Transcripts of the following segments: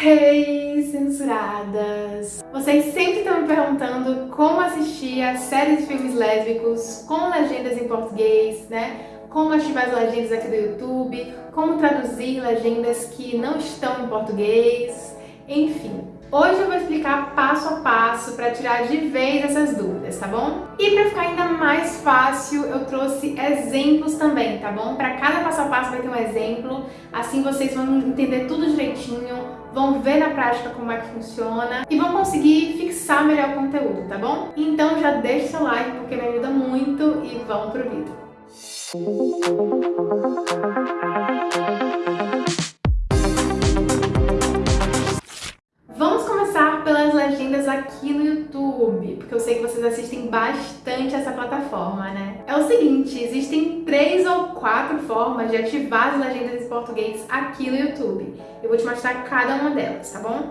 Hey, censuradas! Vocês sempre estão me perguntando como assistir a séries de filmes lésbicos com legendas em português, né? Como ativar as legendas aqui do YouTube, como traduzir legendas que não estão em português, enfim. Hoje eu vou explicar passo a passo para tirar de vez essas dúvidas, tá bom? E para ficar ainda mais fácil, eu trouxe exemplos também, tá bom? Para cada passo a passo vai ter um exemplo, assim vocês vão entender tudo direitinho, vão ver na prática como é que funciona e vão conseguir fixar melhor o conteúdo, tá bom? Então já deixa seu like porque me ajuda muito e vamos pro vídeo. Aqui no YouTube, porque eu sei que vocês assistem bastante essa plataforma, né? É o seguinte, existem três ou quatro formas de ativar as legendas em português aqui no YouTube. Eu vou te mostrar cada uma delas, tá bom?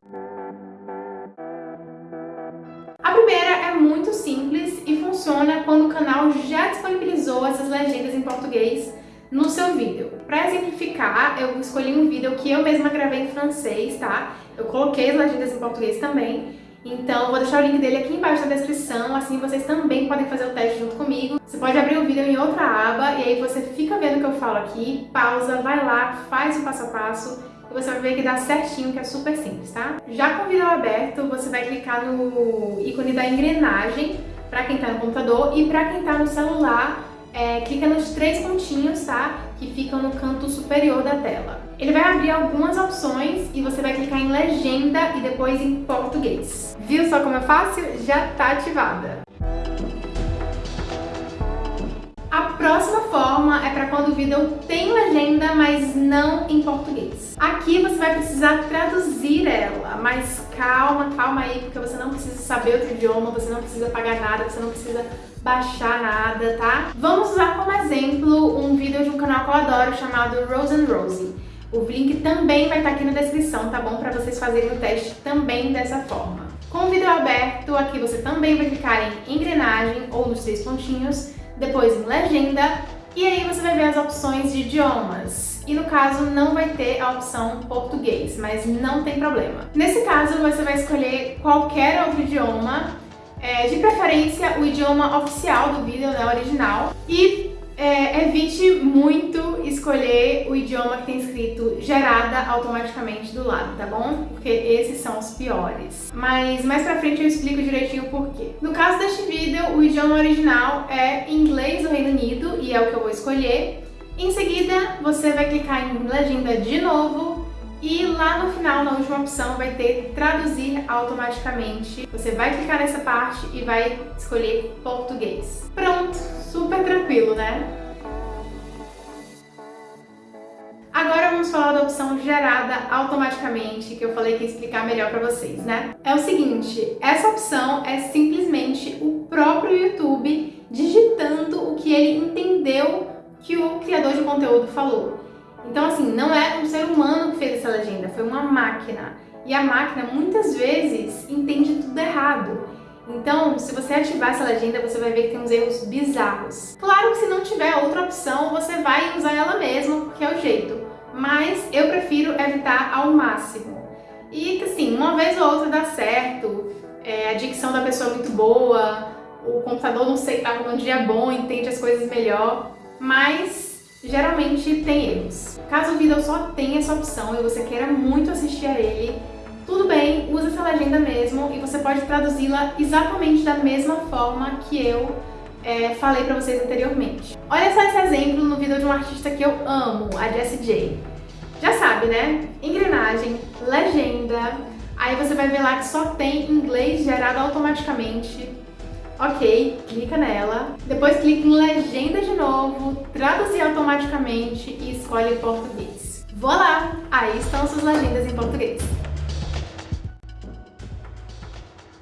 A primeira é muito simples e funciona quando o canal já disponibilizou essas legendas em português no seu vídeo. Para exemplificar, eu escolhi um vídeo que eu mesma gravei em francês, tá? Eu coloquei as legendas em português também então, vou deixar o link dele aqui embaixo na descrição, assim vocês também podem fazer o teste junto comigo. Você pode abrir o vídeo em outra aba e aí você fica vendo o que eu falo aqui, pausa, vai lá, faz o passo a passo e você vai ver que dá certinho, que é super simples, tá? Já com o vídeo aberto, você vai clicar no ícone da engrenagem para quem está no computador e para quem está no celular, é, clica nos três pontinhos, tá? Que ficam no canto superior da tela. Ele vai abrir algumas opções e você vai clicar em legenda e depois em português. Viu só como é fácil? Já está ativada. A próxima forma é para quando o vídeo tem legenda, mas não em português. Aqui você vai precisar traduzir ela, mas calma, calma aí, porque você não precisa saber outro idioma, você não precisa pagar nada, você não precisa baixar nada, tá? Vamos usar como exemplo um vídeo de um canal que eu adoro chamado Rose and Rosie. O link também vai estar aqui na descrição, tá bom? Para vocês fazerem o teste também dessa forma. Com o vídeo aberto, aqui você também vai clicar em engrenagem ou nos três pontinhos, depois em legenda, e aí você vai ver as opções de idiomas. E no caso não vai ter a opção português, mas não tem problema. Nesse caso você vai escolher qualquer outro idioma, é, de preferência o idioma oficial do vídeo, né, original, e é, evite muito escolher o idioma que tem escrito gerada automaticamente do lado, tá bom? Porque esses são os piores. Mas mais pra frente eu explico direitinho o porquê. No caso deste vídeo, o idioma original é inglês do Reino Unido e é o que eu vou escolher. Em seguida, você vai clicar em legenda de novo e lá no final, na última opção, vai ter traduzir automaticamente. Você vai clicar nessa parte e vai escolher português. Pronto, super tranquilo, né? Agora vamos falar da opção gerada automaticamente, que eu falei que ia explicar melhor para vocês, né? É o seguinte, essa opção é simplesmente o próprio YouTube digitando o que ele entendeu que o criador de conteúdo falou. Então, assim, não é um ser humano que fez essa legenda, foi uma máquina. E a máquina, muitas vezes, entende tudo errado. Então, se você ativar essa legenda, você vai ver que tem uns erros bizarros. Claro que se não tiver outra opção, você vai usar ela mesma, porque é o jeito. Mas eu prefiro evitar ao máximo. E, assim, uma vez ou outra dá certo, é, a dicção da pessoa é muito boa, o computador, não sei, tá num dia bom, entende as coisas melhor, mas geralmente tem erros. Caso o vídeo só tenha essa opção e você queira muito assistir a ele, tudo bem, usa essa legenda mesmo e você pode traduzi-la exatamente da mesma forma que eu é, falei pra vocês anteriormente. Olha só esse exemplo no vídeo de um artista que eu amo, a Jessie J. Já sabe, né? Engrenagem, legenda, aí você vai ver lá que só tem inglês gerado automaticamente, Ok, clica nela. Depois clica em legenda de novo, traduzir automaticamente e escolhe português. Voilá! Aí estão suas legendas em português.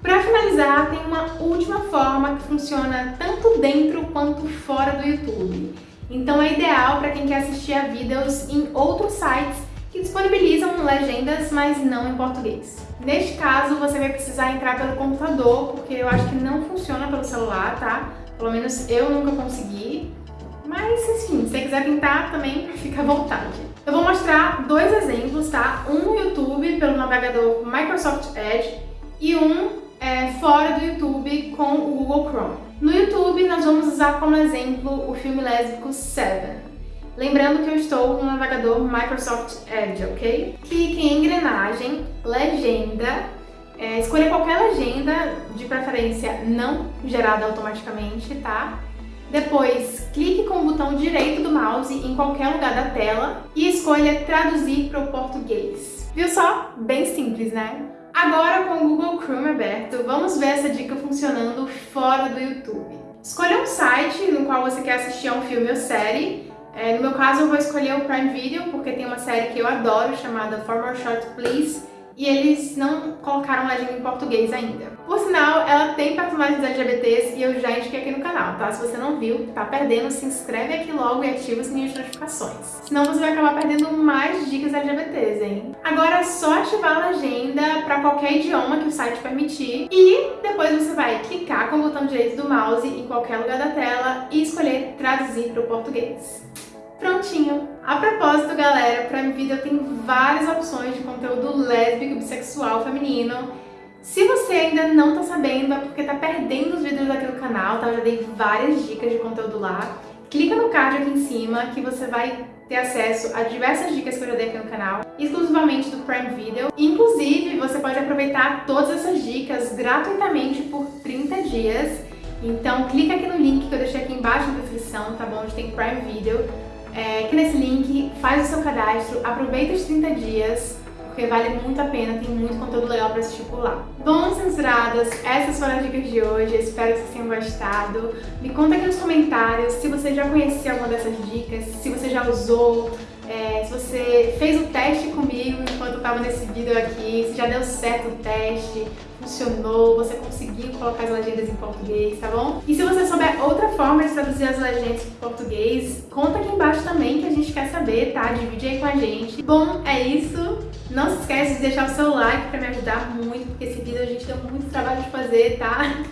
Para finalizar, tem uma última forma que funciona tanto dentro quanto fora do YouTube. Então é ideal para quem quer assistir a vídeos em outros sites que disponibilizam legendas, mas não em português. Neste caso, você vai precisar entrar pelo computador, porque eu acho que não funciona pelo celular, tá? Pelo menos eu nunca consegui. Mas, enfim, se você quiser tentar também, fica à vontade. Eu vou mostrar dois exemplos, tá? Um no YouTube pelo navegador Microsoft Edge e um é, fora do YouTube com o Google Chrome. No YouTube nós vamos usar como exemplo o filme lésbico Seven. Lembrando que eu estou no navegador Microsoft Edge, ok? Clique em engrenagem, legenda, é, escolha qualquer legenda, de preferência não gerada automaticamente, tá? Depois, clique com o botão direito do mouse em qualquer lugar da tela e escolha traduzir para o português. Viu só? Bem simples, né? Agora, com o Google Chrome aberto, vamos ver essa dica funcionando fora do YouTube. Escolha um site no qual você quer assistir a um filme ou série é, no meu caso, eu vou escolher o Prime Video, porque tem uma série que eu adoro, chamada For More Short Please, e eles não colocaram legenda em português ainda. Por sinal, ela tem personagens LGBTs e eu já indiquei aqui no canal, tá? Se você não viu, tá perdendo, se inscreve aqui logo e ativa as minhas notificações. Senão você vai acabar perdendo mais dicas LGBTs, hein? Agora é só ativar a legenda para qualquer idioma que o site permitir e depois você vai clicar com o botão direito do mouse em qualquer lugar da tela e escolher traduzir para o português. Prontinho! A propósito, galera, Prime Video tem várias opções de conteúdo lésbico, bissexual, feminino. Se você ainda não tá sabendo, é porque tá perdendo os vídeos aqui no canal, tá? Eu já dei várias dicas de conteúdo lá. Clica no card aqui em cima que você vai ter acesso a diversas dicas que eu já dei aqui no canal, exclusivamente do Prime Video. Inclusive, você pode aproveitar todas essas dicas gratuitamente por 30 dias. Então, clica aqui no link que eu deixei aqui embaixo na descrição, tá bom? Onde tem Prime Video é, que nesse link, faz o seu cadastro, aproveita os 30 dias, porque vale muito a pena, tem muito conteúdo legal para assistir por lá. Bom, censuradas, essas foram as dicas de hoje, espero que vocês tenham gostado. Me conta aqui nos comentários se você já conhecia alguma dessas dicas, se você já usou, é, se você fez o teste comigo enquanto eu estava nesse vídeo aqui, se já deu certo o teste, funcionou, você conseguiu colocar as legendas em português, tá bom? E se você souber outra forma de traduzir as legendas em português, conta aqui embaixo também que a gente quer saber, tá? Divide aí com a gente. Bom, é isso. Não se esquece de deixar o seu like pra me ajudar muito, porque esse vídeo a gente deu muito trabalho de fazer, tá?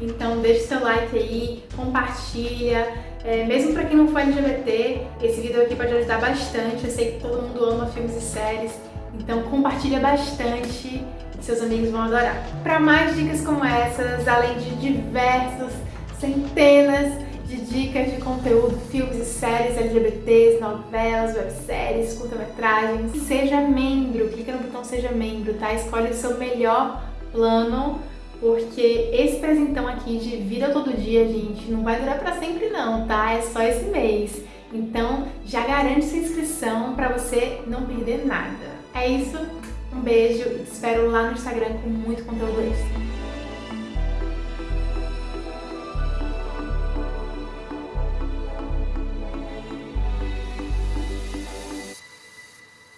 Então deixa o seu like aí, compartilha. É, mesmo pra quem não for LGBT, esse vídeo aqui pode ajudar bastante. Eu sei que todo mundo ama filmes e séries, então compartilha bastante seus amigos vão adorar. Para mais dicas como essas, além de diversas centenas de dicas de conteúdo, filmes e séries LGBTs, novelas, webséries, curta-metragens, seja membro, clica no botão seja membro, tá? Escolhe o seu melhor plano, porque esse presentão aqui de vida todo dia, gente, não vai durar para sempre não, tá? É só esse mês. Então, já garante sua inscrição para você não perder nada. É isso, um beijo e te espero lá no Instagram com muito conteúdo extra.